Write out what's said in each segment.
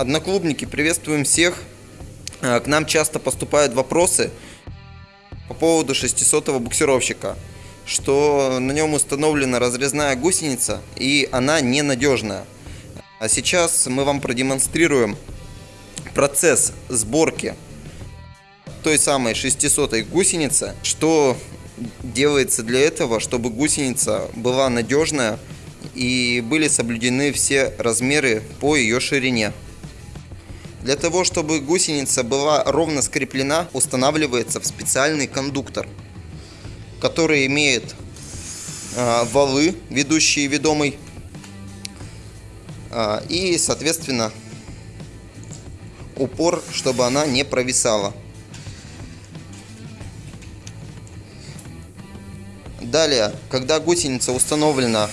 Одноклубники, приветствуем всех. Э, К нам часто поступают вопросы по поводу 600 буксировщика, что на нем установлена разрезная гусеница и она ненадежная. А сейчас мы вам продемонстрируем процесс сборки той самой 600 гусеницы, что делается для этого, чтобы гусеница была надежная и были соблюдены все размеры по ее ширине. Для того, чтобы гусеница была ровно скреплена, устанавливается в специальный кондуктор, который имеет э, валы, ведущие ведомый, э, и, соответственно, упор, чтобы она не провисала. Далее, когда гусеница установлена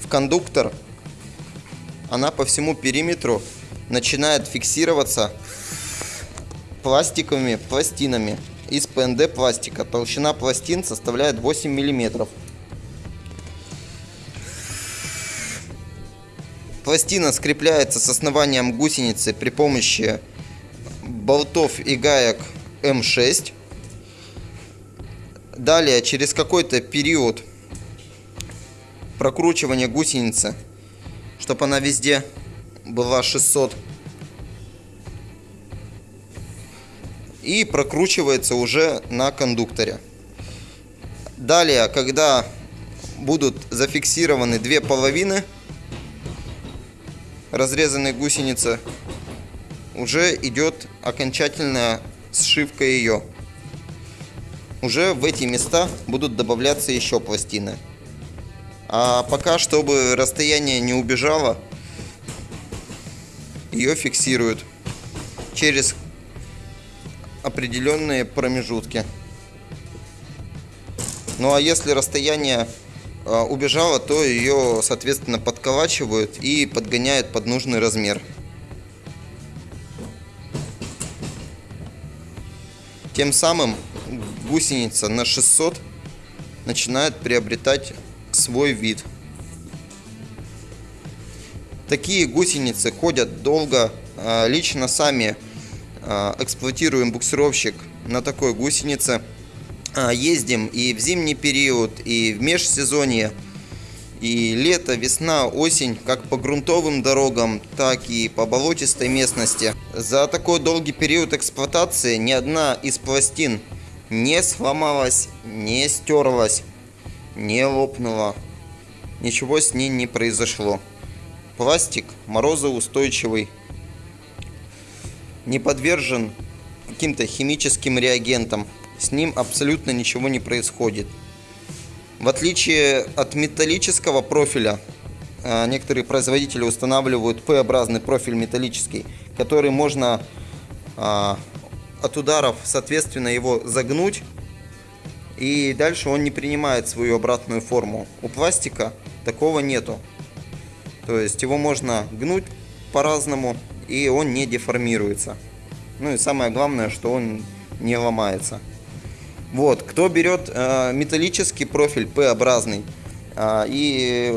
в кондуктор, она по всему периметру начинает фиксироваться пластиковыми пластинами из ПНД пластика. Толщина пластин составляет 8 миллиметров. Пластина скрепляется с основанием гусеницы при помощи болтов и гаек М6. Далее, через какой-то период прокручивания гусеницы, чтобы она везде была 600. И прокручивается уже на кондукторе. Далее, когда будут зафиксированы две половины разрезанной гусеницы, уже идет окончательная сшивка ее. Уже в эти места будут добавляться еще пластины. А пока, чтобы расстояние не убежало, ее фиксируют через определенные промежутки. Ну а если расстояние э, убежало, то ее, соответственно, подколачивают и подгоняют под нужный размер. Тем самым гусеница на 600 начинает приобретать свой вид. Такие гусеницы ходят долго. А, лично сами а, эксплуатируем буксировщик на такой гусенице. А, ездим и в зимний период, и в межсезонье, и лето, весна, осень, как по грунтовым дорогам, так и по болотистой местности. За такой долгий период эксплуатации ни одна из пластин не сломалась, не стерлась, не лопнула. Ничего с ней не произошло. Пластик морозоустойчивый, не подвержен каким-то химическим реагентам. С ним абсолютно ничего не происходит. В отличие от металлического профиля, а, некоторые производители устанавливают П-образный профиль металлический, который можно а, от ударов, соответственно, его загнуть, и дальше он не принимает свою обратную форму. У пластика такого нету. То есть его можно гнуть по-разному, и он не деформируется. Ну и самое главное, что он не ломается. Вот, кто берет э, металлический профиль П-образный, э, и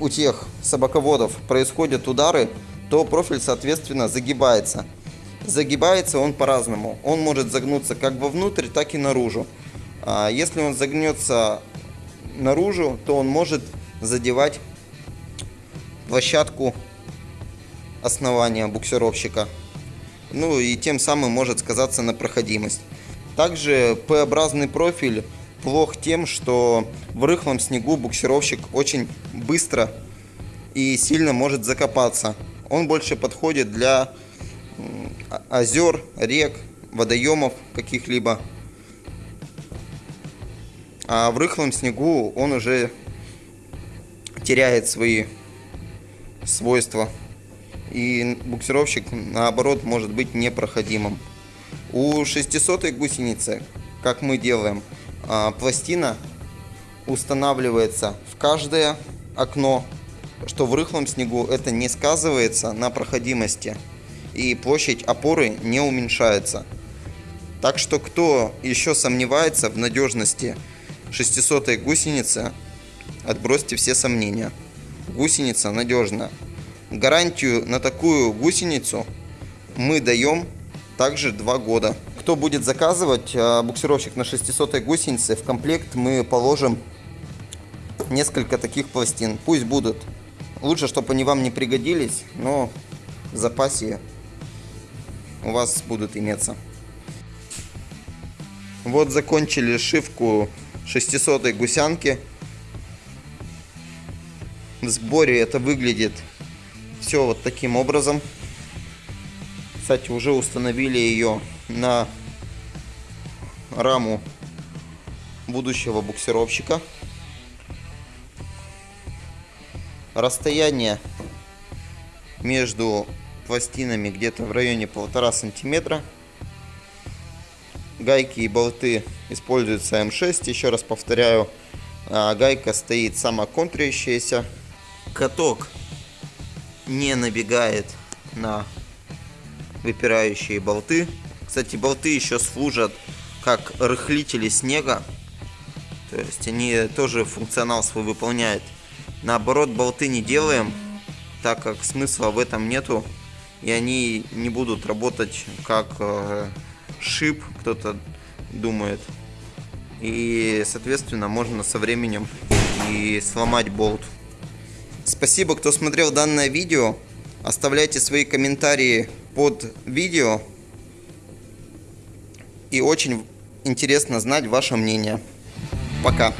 у тех собаководов происходят удары, то профиль, соответственно, загибается. Загибается он по-разному. Он может загнуться как вовнутрь, так и наружу. А если он загнется наружу, то он может задевать площадку основания буксировщика. Ну и тем самым может сказаться на проходимость. Также П-образный профиль плох тем, что в рыхлом снегу буксировщик очень быстро и сильно может закопаться. Он больше подходит для озер, рек, водоемов каких-либо. А в рыхлом снегу он уже теряет свои свойства. И буксировщик, наоборот, может быть непроходимым. У 600 гусеницы, как мы делаем, а, пластина устанавливается в каждое окно, что в рыхлом снегу это не сказывается на проходимости и площадь опоры не уменьшается. Так что кто еще сомневается в надежности 600 гусеницы, отбросьте все сомнения. Гусеница надежна. Гарантию на такую гусеницу мы даем также 2 года. Кто будет заказывать а, буксировщик на 600 гусенице, в комплект мы положим несколько таких пластин. Пусть будут. Лучше, чтобы они вам не пригодились, но в запасе у вас будут иметься. Вот закончили шивку 600 гусянки. В сборе это выглядит все вот таким образом. Кстати, уже установили ее на раму будущего буксировщика. Расстояние между пластинами где-то в районе полтора сантиметра. Гайки и болты используются М6. Еще раз повторяю, а, гайка стоит самоконтрящаяся. Каток не набегает на выпирающие болты. Кстати, болты еще служат как рыхлители снега. То есть они тоже функционал свой выполняют. Наоборот, болты не делаем, так как смысла в этом нету. И они не будут работать как э, шип, кто-то думает. И, соответственно, можно со временем и сломать болт. Спасибо, кто смотрел данное видео. Оставляйте свои комментарии под видео. И очень интересно знать ваше мнение. Пока.